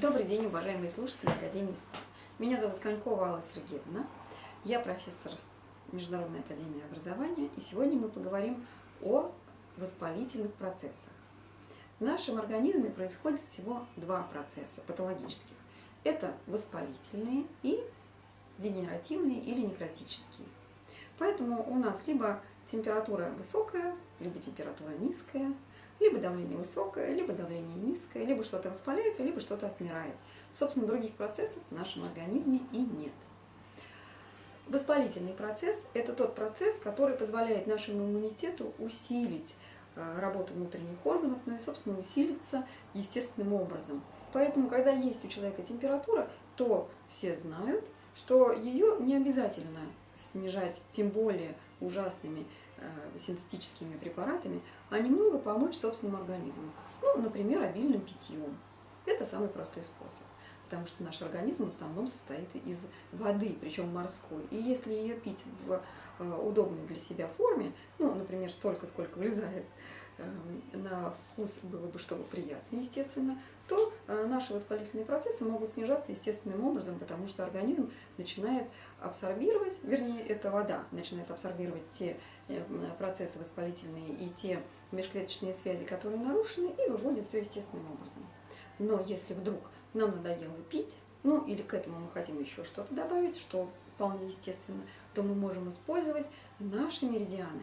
Добрый день, уважаемые слушатели Академии СПА. Меня зовут Конькова Алла Сергеевна. Я профессор Международной Академии Образования. И сегодня мы поговорим о воспалительных процессах. В нашем организме происходит всего два процесса патологических. Это воспалительные и дегенеративные или некротические. Поэтому у нас либо температура высокая, либо температура низкая – либо давление высокое, либо давление низкое, либо что-то воспаляется, либо что-то отмирает. Собственно, других процессов в нашем организме и нет. Воспалительный процесс – это тот процесс, который позволяет нашему иммунитету усилить э, работу внутренних органов, ну и, собственно, усилиться естественным образом. Поэтому, когда есть у человека температура, то все знают, что ее не обязательно снижать, тем более ужасными Э, синтетическими препаратами, а немного помочь собственному организму. Ну, например, обильным питьем. Это самый простой способ, потому что наш организм в основном состоит из воды, причем морской. И если ее пить в э, удобной для себя форме, ну, например, столько, сколько влезает Эм, на вкус было бы, чтобы приятно, естественно, то э, наши воспалительные процессы могут снижаться естественным образом, потому что организм начинает абсорбировать, вернее, это вода начинает абсорбировать те э, процессы воспалительные и те межклеточные связи, которые нарушены, и выводит все естественным образом. Но если вдруг нам надоело пить, ну или к этому мы хотим еще что-то добавить, что вполне естественно, то мы можем использовать наши меридианы.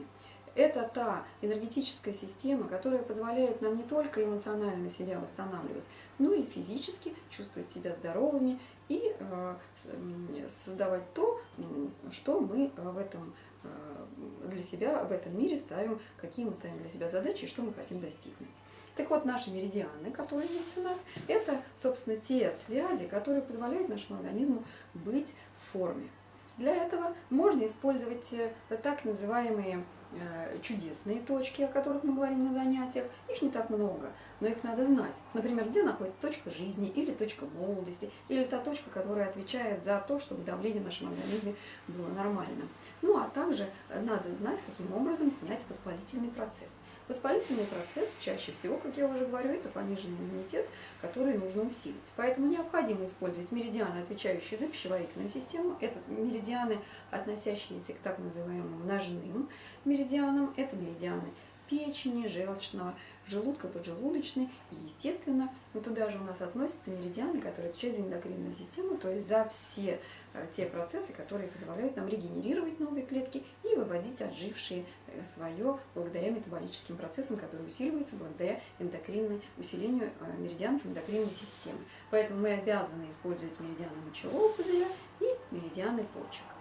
Это та энергетическая система, которая позволяет нам не только эмоционально себя восстанавливать, но и физически чувствовать себя здоровыми и э, создавать то, что мы в этом, э, для себя в этом мире ставим, какие мы ставим для себя задачи и что мы хотим достигнуть. Так вот, наши меридианы, которые есть у нас, это, собственно, те связи, которые позволяют нашему организму быть в форме. Для этого можно использовать э, так называемые Э, чудесные точки, о которых мы говорим на занятиях. Их не так много, но их надо знать. Например, где находится точка жизни, или точка молодости, или та точка, которая отвечает за то, чтобы давление в нашем организме было нормальным. Ну, а также надо знать, каким образом снять воспалительный процесс. Воспалительный процесс чаще всего, как я уже говорю, это пониженный иммунитет, который нужно усилить. Поэтому необходимо использовать меридианы, отвечающие за пищеварительную систему. Это меридианы, относящиеся к так называемым ножным меридианам, меридианам. Это меридианы печени, желчного, желудка, поджелудочной. И, естественно, ну, туда же у нас относятся меридианы, которые отвечают за эндокринную систему, то есть за все э, те процессы, которые позволяют нам регенерировать новые клетки и выводить отжившие э, свое благодаря метаболическим процессам, которые усиливаются благодаря эндокринной, усилению э, меридианов эндокринной системы. Поэтому мы обязаны использовать меридианы мочевого пузыря и меридианы почек.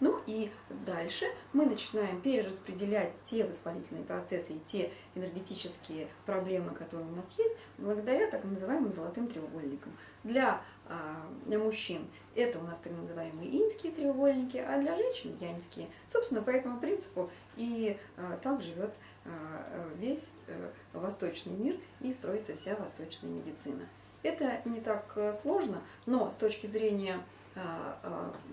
Ну и дальше мы начинаем перераспределять те воспалительные процессы и те энергетические проблемы, которые у нас есть, благодаря так называемым золотым треугольникам. Для, для мужчин это у нас так называемые инские треугольники, а для женщин янские. Собственно, по этому принципу и а, так живет а, весь а, восточный мир и строится вся восточная медицина. Это не так сложно, но с точки зрения а, а,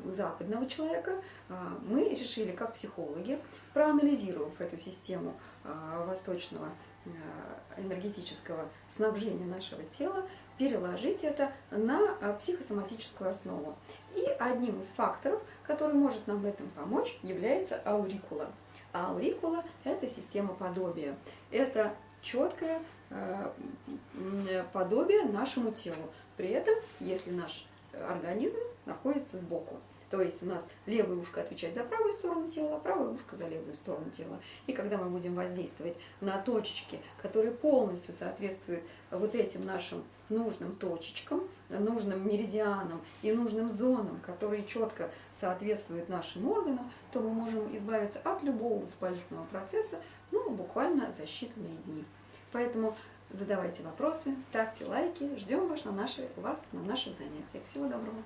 западного человека, а, мы решили, как психологи, проанализировав эту систему восточного энергетического снабжения нашего тела, переложить это на психосоматическую основу. И одним из факторов, который может нам в этом помочь, является аурикула. А аурикула – это система подобия. Это четкое подобие нашему телу. При этом, если наш организм находится сбоку. То есть у нас левое ушко отвечает за правую сторону тела, а правое ушко за левую сторону тела. И когда мы будем воздействовать на точечки, которые полностью соответствуют вот этим нашим нужным точечкам, нужным меридианам и нужным зонам, которые четко соответствуют нашим органам, то мы можем избавиться от любого воспалительного процесса ну, буквально за считанные дни. Поэтому задавайте вопросы, ставьте лайки, ждем вас на, наши, вас на наших занятиях. Всего доброго!